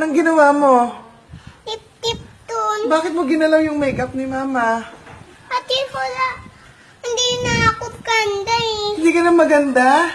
Anong ginawa mo? Tip-tip dun. Bakit mo ginalaw yung makeup ni Mama? Ate, wala. Hindi na ako ganda eh. Hindi ka na maganda?